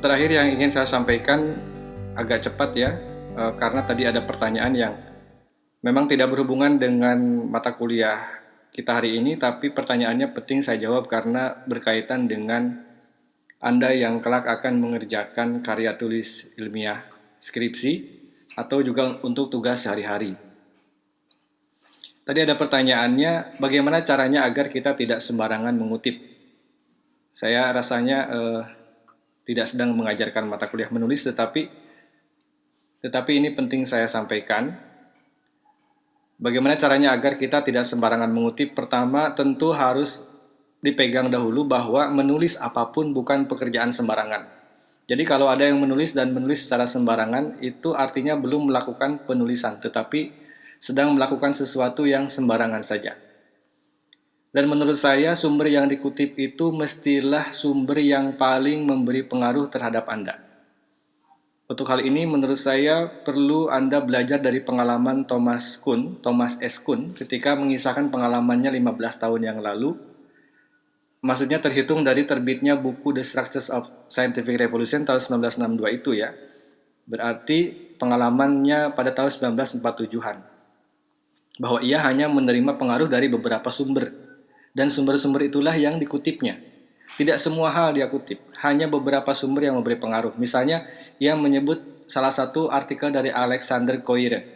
terakhir yang ingin saya sampaikan agak cepat ya, uh, karena tadi ada pertanyaan yang memang tidak berhubungan dengan mata kuliah kita hari ini, tapi pertanyaannya penting saya jawab karena berkaitan dengan Anda yang kelak akan mengerjakan karya tulis ilmiah skripsi atau juga untuk tugas sehari-hari. Tadi ada pertanyaannya, bagaimana caranya agar kita tidak sembarangan mengutip? Saya rasanya eh, tidak sedang mengajarkan mata kuliah menulis, tetapi tetapi ini penting saya sampaikan. Bagaimana caranya agar kita tidak sembarangan mengutip? Pertama, tentu harus dipegang dahulu bahwa menulis apa pun bukan pekerjaan sembarangan. Jadi kalau ada yang menulis dan menulis secara sembarangan, itu artinya belum melakukan penulisan, tetapi sedang melakukan sesuatu yang sembarangan saja. Dan menurut saya sumber yang dikutip itu mestilah sumber yang paling memberi pengaruh terhadap Anda. Untuk hal ini menurut saya perlu Anda belajar dari pengalaman Thomas Kuhn, Thomas S. Kuhn ketika mengisahkan pengalamannya 15 tahun yang lalu. Maksudnya terhitung dari terbitnya buku The Structures of Scientific Revolution tahun 1962 itu ya. Berarti pengalamannya pada tahun 1947-an. Bahwa ia hanya menerima pengaruh dari beberapa sumber. Dan sumber-sumber itulah yang dikutipnya. Tidak semua hal dia kutip, hanya beberapa sumber yang memberi pengaruh. Misalnya, ia menyebut salah satu artikel dari Alexander Koire.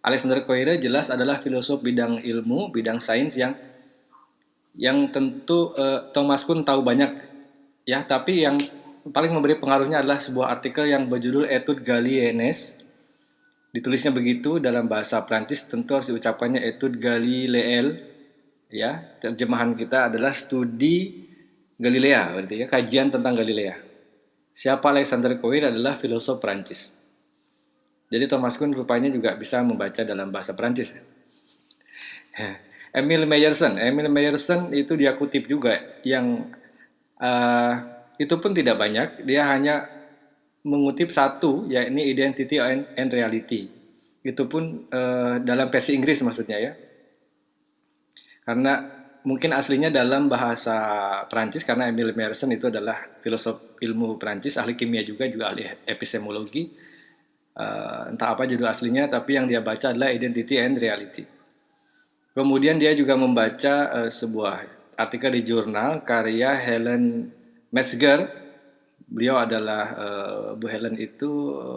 Alexander Koire jelas adalah filosof bidang ilmu, bidang sains yang yang tentu uh, Thomas Kuhn tahu banyak ya, tapi yang paling memberi pengaruhnya adalah sebuah artikel yang berjudul Etude Galileennes. Ditulisnya begitu dalam bahasa Prancis, tentu harus diucapkannya Etude Galileel. Ya, terjemahan kita adalah studi Galilea, berarti ya kajian tentang Galilea. Siapa Alexander Koir adalah filosof Prancis. Jadi Thomas Kuhn rupanya juga bisa membaca dalam bahasa Prancis. Emil Meyerson, Emil Meyerson itu dia kutip juga yang uh, itu pun tidak banyak, dia hanya mengutip satu, yakni identity and reality. Itu pun uh, dalam versi Inggris maksudnya ya. Karena mungkin aslinya dalam bahasa Prancis karena Emile Merson itu adalah filosof ilmu Prancis, ahli kimia juga, juga ahli epistemologi. Uh, entah apa judul aslinya, tapi yang dia baca adalah Identity and Reality. Kemudian dia juga membaca uh, sebuah artikel di jurnal karya Helen Metzger. Beliau adalah uh, Bu Helen itu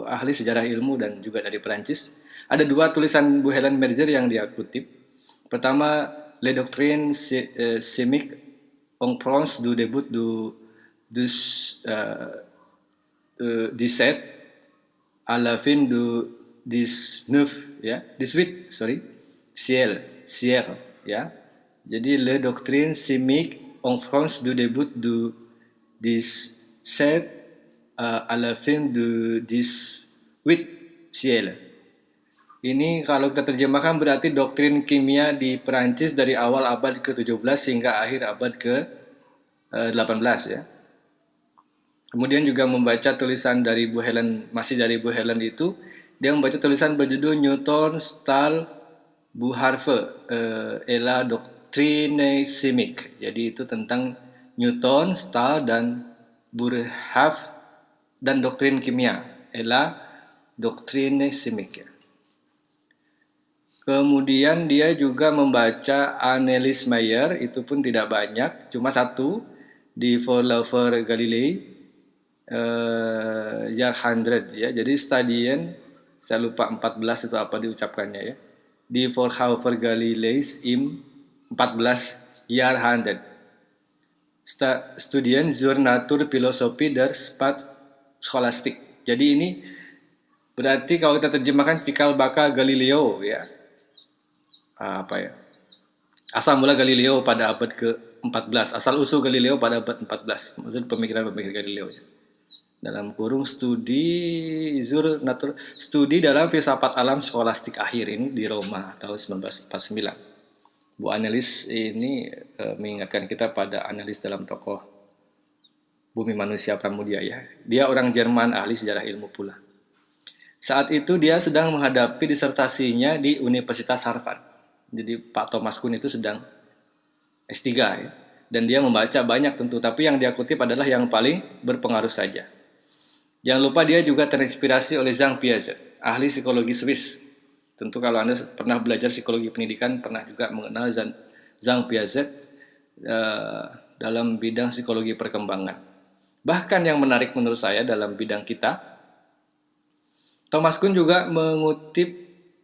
ahli sejarah ilmu dan juga dari Prancis. Ada dua tulisan Bu Helen Metzger yang dia kutip. Pertama les doctrines sémiques en France du début du, du euh, euh, 17 à la fin du 19 ya 18 sorry ciel ciel ya jadi les doctrines sémiques en France du début du 17 euh, à la fin du 18 ciel Ini kalau kita terjemahkan berarti doktrin kimia di Perancis dari awal abad ke-17 hingga akhir abad ke-18 ya. Kemudian juga membaca tulisan dari Bu Helen, masih dari Bu Helen itu, dia membaca tulisan berjudul Newton, Stahl, Bu Harve, uh, Ela Doctrine Chimique. Jadi itu tentang Newton, Stahl, dan Burhav dan doktrin kimia. Ela Doctrine Chimique. Ya. Kemudian dia juga membaca Annelies Mayer, itu pun tidak banyak, cuma satu di For Lover Galilei, uh, Year 100 ya. Jadi stadien, saya lupa 14 itu apa diucapkannya ya. Di For Lover Galilei im 14 Year 100. Studien zur Natur Philosophie der Spat Scholastik. Jadi ini berarti kalau kita terjemahkan cikal bakal Galileo ya apa ya? Asal mula Galileo pada abad ke-14 asal usul Galileo pada abad 14 maksud pemikiran-pemikiran Galileo ya. dalam kurung studi zur natur studi dalam filsafat alam skolastik akhir ini di Roma tahun 1949 Bu analis ini e, mengingatkan kita pada analis dalam tokoh Bumi Manusia Pramudia ya. Dia orang Jerman ahli sejarah ilmu pula. Saat itu dia sedang menghadapi disertasinya di Universitas Harvard jadi Pak Thomas Kuhn itu sedang S3 ya. Dan dia membaca banyak tentu, tapi yang dia kutip adalah yang paling berpengaruh saja. Jangan lupa dia juga terinspirasi oleh Zhang Piaget, ahli psikologi Swiss. Tentu kalau Anda pernah belajar psikologi pendidikan, pernah juga mengenal Zhang Piaget uh, dalam bidang psikologi perkembangan. Bahkan yang menarik menurut saya dalam bidang kita, Thomas Kuhn juga mengutip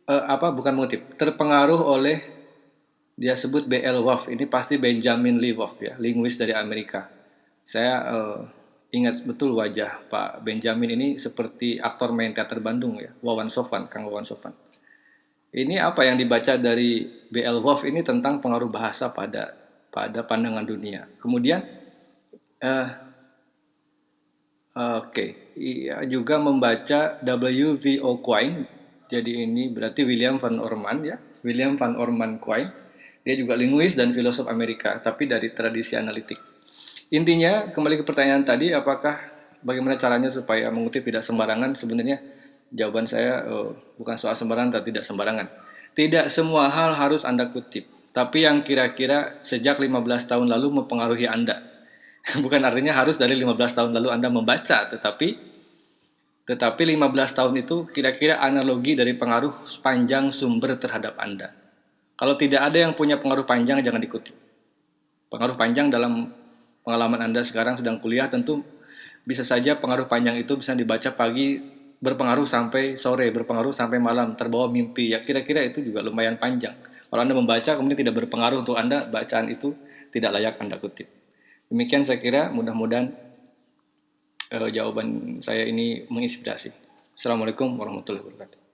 uh, apa bukan mengutip, terpengaruh oleh dia sebut B.L. Wolf. Ini pasti Benjamin Lee Wolf ya, linguis dari Amerika. Saya uh, ingat betul wajah Pak Benjamin ini seperti aktor main teater Bandung ya, Wawan Sofan, Kang Wawan Sofan. Ini apa yang dibaca dari B.L. Wolf ini tentang pengaruh bahasa pada pada pandangan dunia. Kemudian, uh, oke, okay. ia juga membaca W.V. Quine. Jadi ini berarti William van Orman ya, William van Orman Quine. Dia juga linguis dan filosof Amerika, tapi dari tradisi analitik. Intinya, kembali ke pertanyaan tadi, apakah bagaimana caranya supaya mengutip tidak sembarangan? Sebenarnya jawaban saya uh, bukan soal sembarangan atau tidak sembarangan. Tidak semua hal harus Anda kutip, tapi yang kira-kira sejak 15 tahun lalu mempengaruhi Anda. Bukan artinya harus dari 15 tahun lalu Anda membaca, tetapi tetapi 15 tahun itu kira-kira analogi dari pengaruh panjang sumber terhadap Anda. Kalau tidak ada yang punya pengaruh panjang, jangan dikutip. Pengaruh panjang dalam pengalaman Anda sekarang sedang kuliah tentu bisa saja pengaruh panjang itu bisa dibaca pagi berpengaruh sampai sore, berpengaruh sampai malam, terbawa mimpi. Ya kira-kira itu juga lumayan panjang. Kalau Anda membaca kemudian tidak berpengaruh untuk Anda, bacaan itu tidak layak Anda kutip. Demikian saya kira mudah-mudahan uh, jawaban saya ini menginspirasi. Assalamualaikum warahmatullahi wabarakatuh.